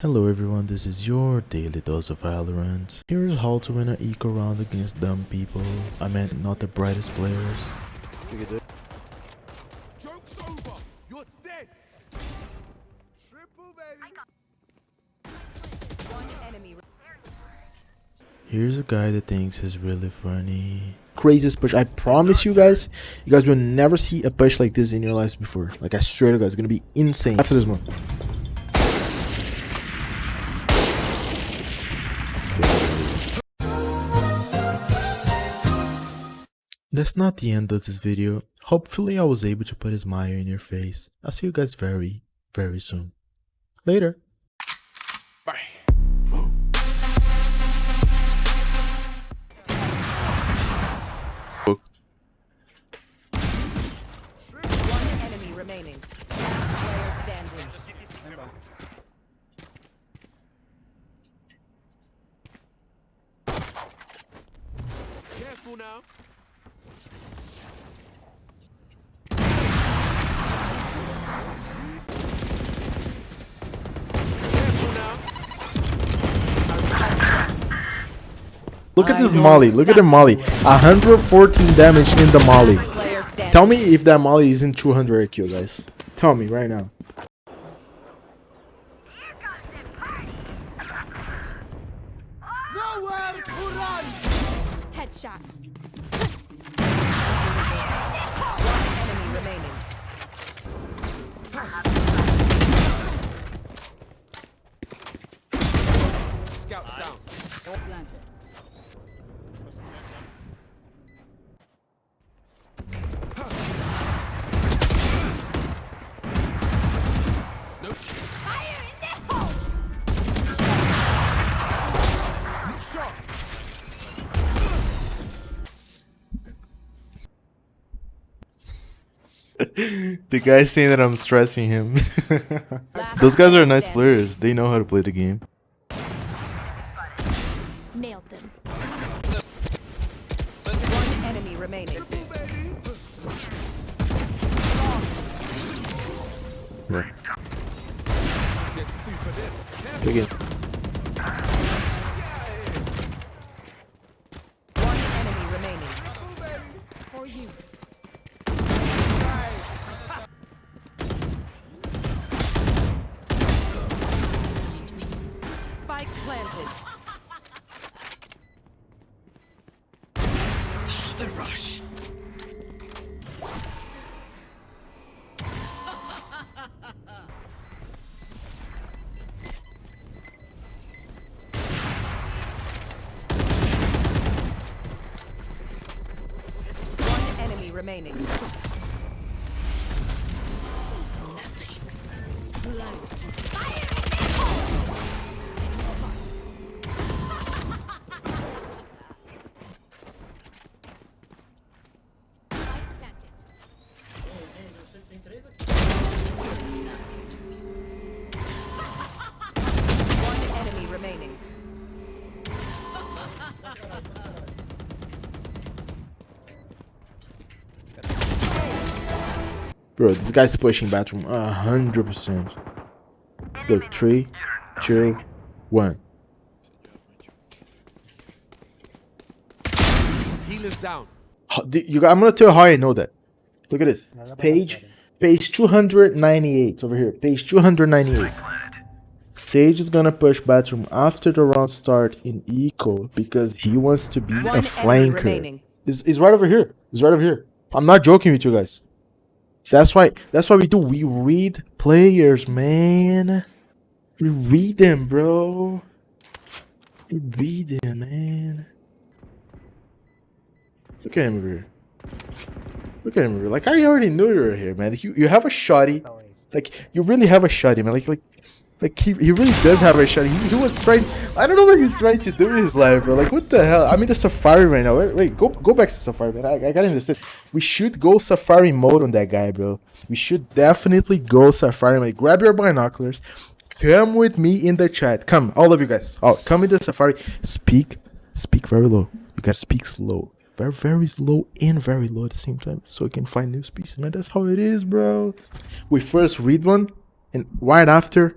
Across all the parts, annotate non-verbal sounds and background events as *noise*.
Hello everyone, this is your daily dose of Valorant. Here is how to win an eco round against dumb people. I meant not the brightest players. Joke's over. You're dead. Triple baby. Here's a guy that thinks he's really funny. craziest push. I promise you guys, you guys will never see a push like this in your lives before. Like I swear to God, it's gonna be insane. After this one. That's not the end of this video. Hopefully I was able to put a smile in your face. I'll see you guys very, very soon. Later. Bye. One enemy remaining. Last player standing. Careful now. Look at this molly. Look at the molly. 114 damage in the molly. Tell me if that molly isn't 200 IQ, guys. Tell me right now. Nowhere to run. Headshot. *laughs* the guy's saying that I'm stressing him. *laughs* Those guys are nice players. They know how to play the game. Nailed them. One enemy remaining. Triple. Yeah. Planted. One enemy remaining. Bro, this guy's pushing bathroom 100%. Look, three, two, one. Healer's down. You, I'm gonna tell you how I know that. Look at this. Page, page 298 over here. Page 298. Sage is gonna push bathroom after the round start in eco because he wants to be One a flanker. Is is right over here. It's right over here. I'm not joking with you guys. That's why that's why we do. We read players, man. We read them, bro. We read them, man. Look at him over. Look at him over. Like I already knew you were here, man. You you have a shorty. Like you really have a shorty, man. Like like like he, he really does have a shorty. He, he was trying. I don't know what he's trying to do in his life, bro. Like what the hell? I'm in the safari right now. Wait, wait go go back to safari, man. I, I gotta understand. We should go safari mode on that guy, bro. We should definitely go safari mode. Grab your binoculars. Come with me in the chat. Come, all of you guys. Oh, come in the safari. Speak, speak very low. You gotta speak slow. very very slow and very low at the same time so you can find new species man that's how it is bro we first read one and right after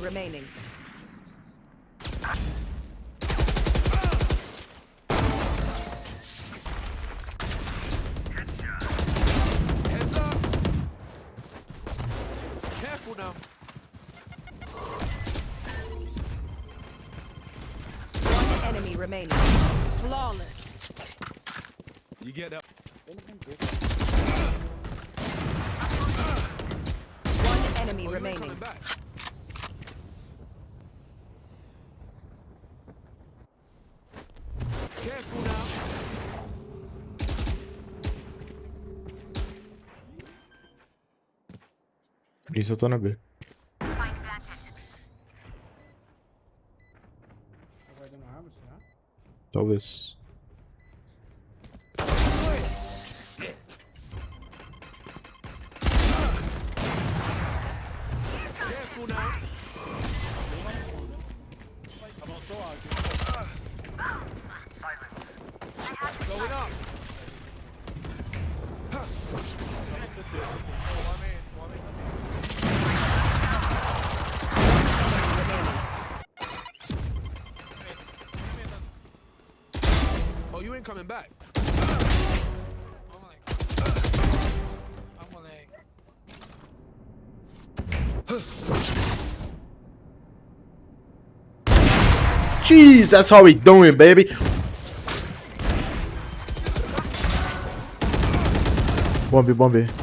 remaining. Heads up. Careful now. One enemy remaining. Flawless. You get up. One enemy Oh, you remaining. Isso eu tô na B. Talvez. Oh, you ain't coming back. Jeez, that's how we doing, baby. Bomb, bomb.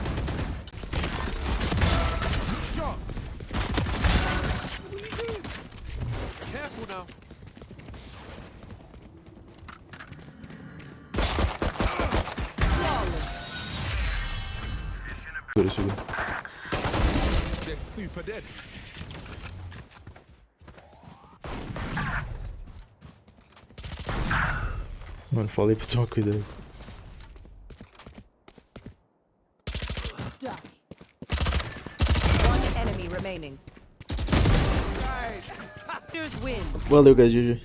Por isso, They're super dead. Mano, falei pra tomar cuidado. One enemy remaining. Here's win. Valeu, guys. GG.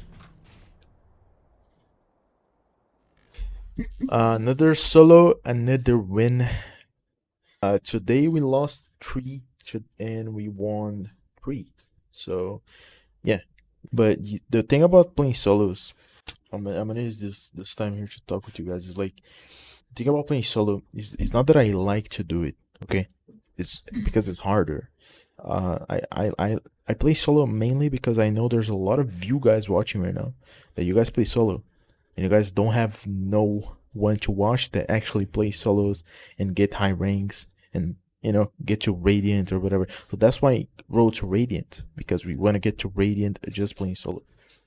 Uh, another solo, another win. Uh, today we lost three to, and we won three. So, yeah. But the thing about playing solos, I'm, I'm gonna use this this time here to talk with you guys. Is like, the thing about playing solo is it's not that I like to do it. Okay, it's because it's harder. Uh, I, I, I, I play solo mainly because I know there's a lot of you guys watching right now that you guys play solo and you guys don't have no one to watch that actually play solos and get high ranks and you know get to radiant or whatever. So that's why I wrote to radiant because we want to get to radiant just playing solo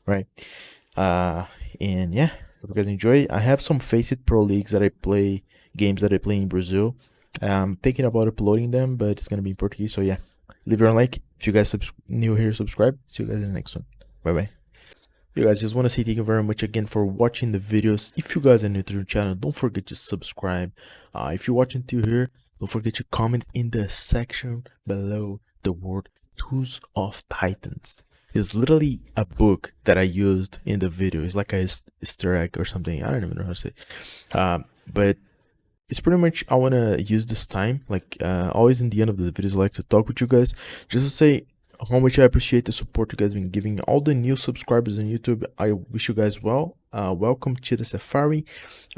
right? Uh and yeah hope you guys enjoy. I have some FACEIT pro leagues that i play games that i play in brazil. I'm thinking about uploading them but it's gonna be in portuguese so yeah. Leave your like. If you guys new here subscribe. See you guys in the next one. Bye bye you guys just want to say thank you very much again for watching the videos. If you guys are new to the channel don't forget to subscribe. Uh, if you're watching to here don't forget to comment in the section below the word tools of titans. It's literally a book that i used in the video. It's like a eas- easter egg or something. I don't even know how to say um, but it's pretty much i want to use this time. Like uh, always in the end of the videos i like to talk with you guys just to say how much i appreciate the support you guys been giving all the new subscribers on youtube. I wish you guys well uh, welcome to the safari.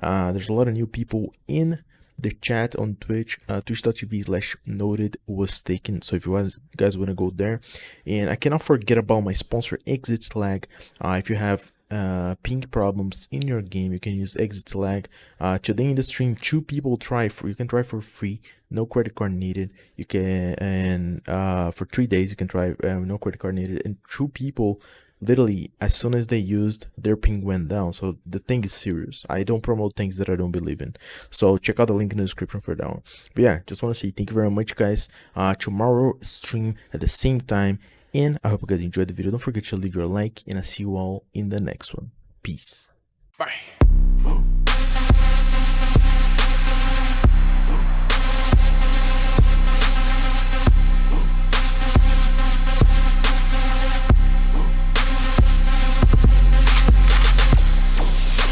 Uh, there's a lot of new people in the chat on twitch uh, twitch.tv slash noted was taken so if you guys guys want to go there and i cannot forget about my sponsor exit slag uh, if you have uh, ping problems in your game, you can use ExitLag. Uh, today in the stream, two people try for you can try for free, no credit card needed. You can and uh, for three days you can try uh, no credit card needed, and two people literally as soon as they used their ping went down so the thing is serious. I don't promote things that i don't believe in. So check out the link in the description for that one. But yeah just want to say thank you very much guys. Uh tomorrow stream at the same time and i hope you guys enjoyed the video. Don't forget to leave your like and i see you all in the next one. Peace. Bye.